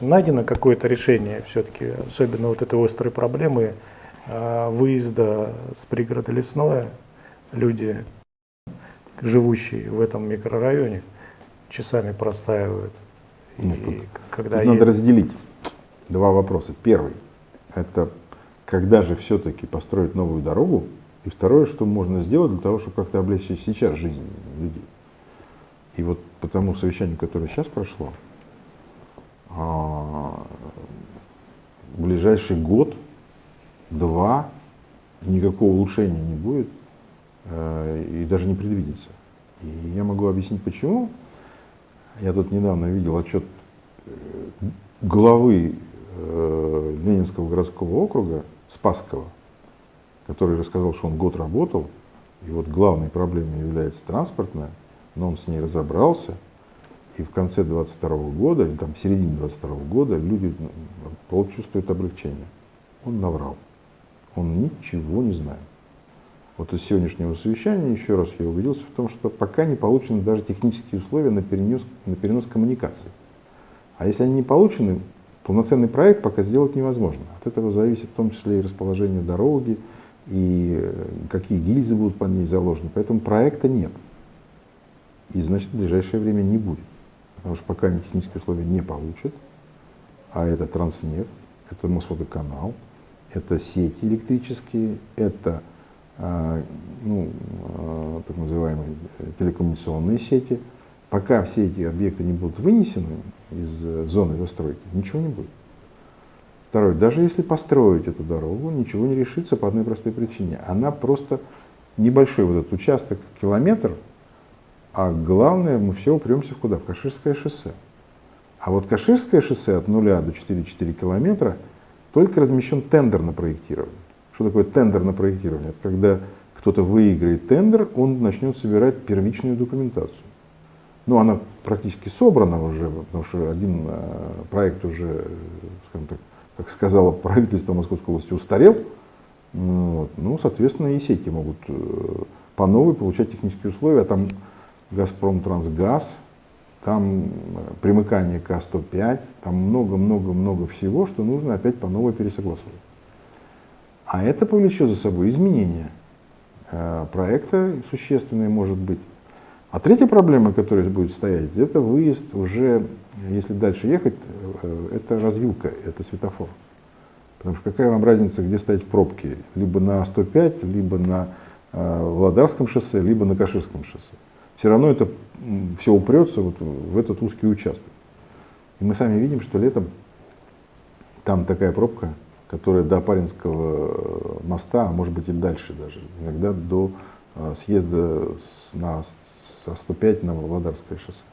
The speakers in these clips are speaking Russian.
Найдено какое-то решение все-таки, особенно вот этой острой проблемы э, выезда с пригорода Лесное. Люди, живущие в этом микрорайоне, часами простаивают. Нет, тут, когда тут надо разделить два вопроса. Первый – это когда же все-таки построить новую дорогу, и второе, что можно сделать для того, чтобы как-то облегчить сейчас жизнь людей. И вот по тому совещанию, которое сейчас прошло, а, в ближайший год, два, никакого улучшения не будет э, и даже не предвидится. И я могу объяснить почему. Я тут недавно видел отчет э, главы э, Ленинского городского округа Спасского, который рассказал, что он год работал, и вот главной проблемой является транспортная, но он с ней разобрался, и в конце 22 года, или там в середине 22 года люди ну, чувствуют облегчение. Он наврал. Он ничего не знает. Вот из сегодняшнего совещания еще раз я убедился в том, что пока не получены даже технические условия на перенос, на перенос коммуникаций. А если они не получены, полноценный проект пока сделать невозможно. От этого зависит в том числе и расположение дороги, и э, какие гильзы будут под ней заложены. Поэтому проекта нет. И значит в ближайшее время не будет. Потому что пока они технические условия не получат, а это Транснефть, это Мосводоканал, это сети электрические, это а, ну, а, так называемые телекоммуникационные сети. Пока все эти объекты не будут вынесены из э, зоны застройки, ничего не будет. Второе, даже если построить эту дорогу, ничего не решится по одной простой причине. Она просто небольшой вот этот участок, километр, а главное, мы все упремся в куда? В Каширское шоссе. А вот Каширское шоссе от 0 до 4,4 километра только размещен тендер на проектирование. Что такое тендер на проектирование? Это когда кто-то выиграет тендер, он начнет собирать первичную документацию. Ну, она практически собрана уже, потому что один э, проект уже, скажем так, как сказала правительство Московской области, устарел. Вот. Ну, соответственно, и сети могут э, по новой получать технические условия. Там Газпром Трансгаз, там э, примыкание к А105, там много-много-много всего, что нужно опять по новой пересогласовать. А это повлечет за собой изменения проекта существенные, может быть. А третья проблема, которая будет стоять, это выезд уже, если дальше ехать, э, это развилка, это светофор. Потому что какая вам разница, где стоять в пробке? Либо на 105, либо на э, Владарском шоссе, либо на Каширском шоссе. Все равно это все упрется вот в этот узкий участок. И мы сами видим, что летом там такая пробка, которая до Паринского моста, а может быть и дальше даже, иногда до э, съезда на со 105 на Володарское шоссе,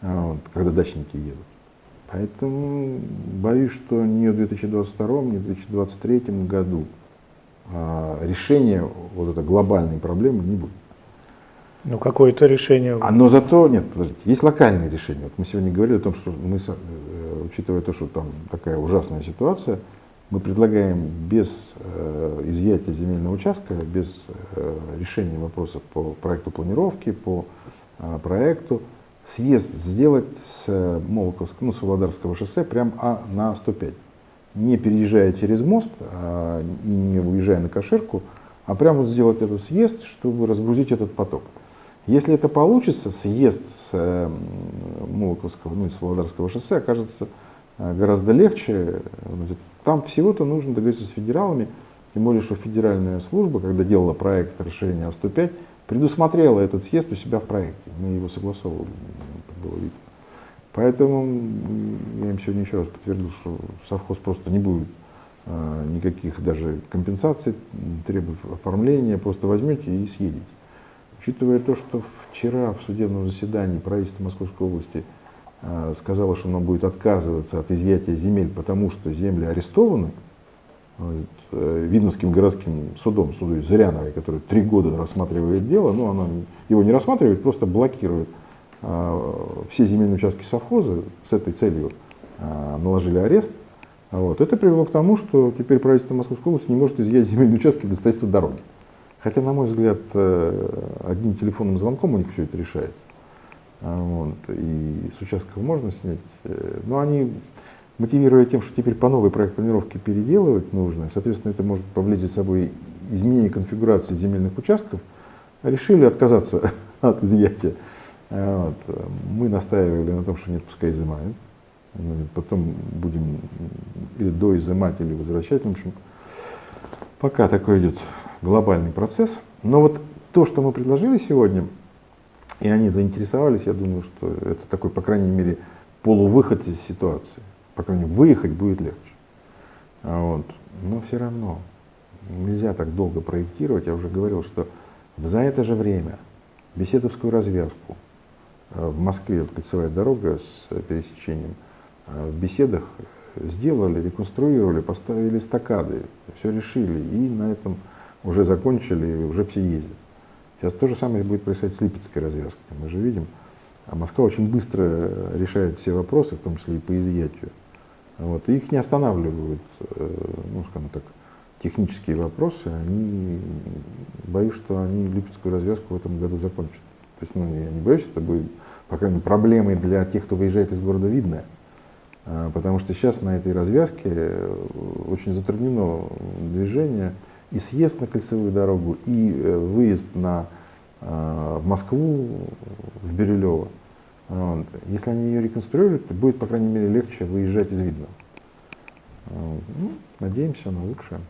вот, когда дачники едут. Поэтому боюсь, что ни в 2022, ни в 2023 году а, решения вот этой глобальной проблемы не будет. Ну, какое-то решение. А, но зато, нет, подождите, есть локальные решения. Вот мы сегодня говорили о том, что мы, э, учитывая то, что там такая ужасная ситуация, мы предлагаем без э, изъятия земельного участка, без э, решения вопросов по проекту планировки, по э, проекту, съезд сделать с Молоковского, ну, с Володарского шоссе прямо а, на 105. Не переезжая через мост а, не уезжая на Каширку, а прямо вот сделать этот съезд, чтобы разгрузить этот поток. Если это получится, съезд с э, Молоковского, ну, с Володарского шоссе окажется э, гораздо легче, там всего-то нужно договориться с федералами, тем более, что федеральная служба, когда делала проект расширения А105, предусмотрела этот съезд у себя в проекте. Мы его согласовывали, было видно. Поэтому я им сегодня еще раз подтвердил, что совхоз просто не будет а, никаких даже компенсаций, требует оформления, просто возьмете и съедете. Учитывая то, что вчера в судебном заседании правительства Московской области Э, сказала, что она будет отказываться от изъятия земель, потому что земли арестованы, э, Видновским городским судом, судой Зыряновой, который три года рассматривает дело, но она его не рассматривает, просто блокирует э, все земельные участки совхоза с этой целью наложили арест. Вот. Это привело к тому, что теперь правительство Московской области не может изъять земельные участки для строительства дороги. Хотя, на мой взгляд, одним телефонным звонком у них все это решается. А, Вот, и с участков можно снять. Э, Но они, мотивируя тем, что теперь по новой проект планировки переделывать нужно, соответственно, это может повлечь за собой изменение конфигурации земельных участков, решили отказаться от изъятия. А, Вот. Мы настаивали на том, что нет, пускай изымают. Мы Потом будем или доизымать, или возвращать. В общем, пока такой идет глобальный процесс. Но вот то, что мы предложили сегодня, и они заинтересовались, я думаю, что это такой, по крайней мере, полувыход из ситуации. По крайней мере, выехать будет легче. А Вот. Но все равно нельзя так долго проектировать. Я уже говорил, что за это же время Беседовскую развязку э, в Москве, вот кольцевая дорога с э, пересечением, э, в беседах сделали, реконструировали, поставили стакады, все решили и на этом уже закончили, уже все ездят. Сейчас то же самое будет происходить с Липецкой развязкой. Мы же видим, а Москва очень быстро решает все вопросы, в том числе и по изъятию. Вот. И их не останавливают, э, ну, скажем так, технические вопросы. Они, боюсь, что они Липецкую развязку в этом году закончат. То есть, ну, я не боюсь, это будет, по крайней мере, проблемой для тех, кто выезжает из города Видное. А, Потому что сейчас на этой развязке э, очень затруднено движение и съезд на кольцевую дорогу, и э, выезд на, э, в Москву, в Бирюлево. Если они ее реконструируют, то будет, по крайней мере, легче выезжать из Видного. Ну, надеемся на лучшее.